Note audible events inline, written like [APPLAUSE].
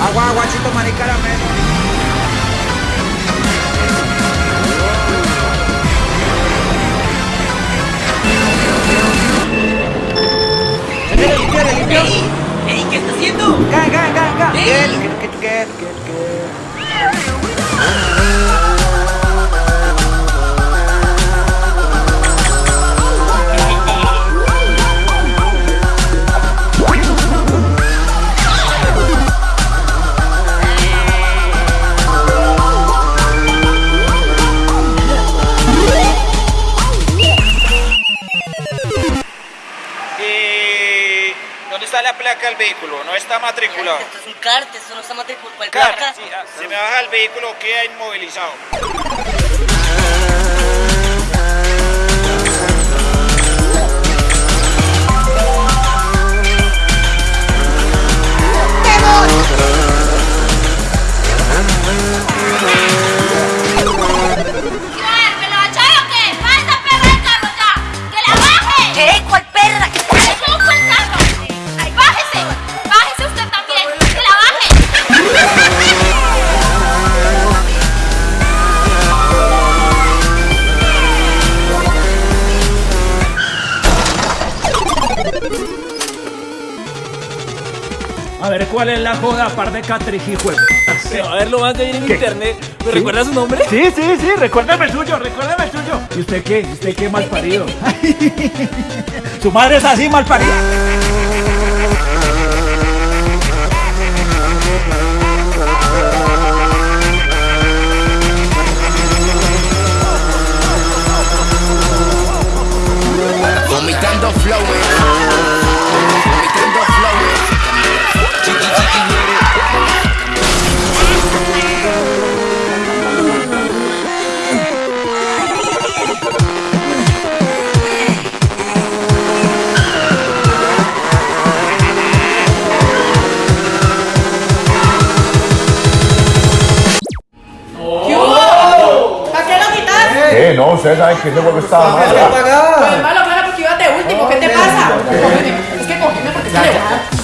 Agua, aguachito, maní, caramelo. Limpió? ¡Ey! ¿Qué está haciendo? Ga, ga, ga, ga. Ey. Get, get, get, get. Está la placa del vehículo? No está matriculado. Esto es un cart, esto no está matriculado. ¿Cuál placa? sí, ah, se me baja el vehículo, queda inmovilizado. A ver cuál es la joda, par de catrijijo. A ver, lo más de bien en internet. ¿Me recuerda su nombre? Sí, sí, sí, recuérdame el suyo, recuérdame el suyo. ¿Y usted qué? ¿Y usted qué mal parido? [LAUGHS] Su madre es así mal parida. No, ustedes saben que ese juego estaba mal. Pues malo, claro, porque ibas de último. ¿Qué te pasa? Cógeme. Es que cógeme porque te le voy a dar.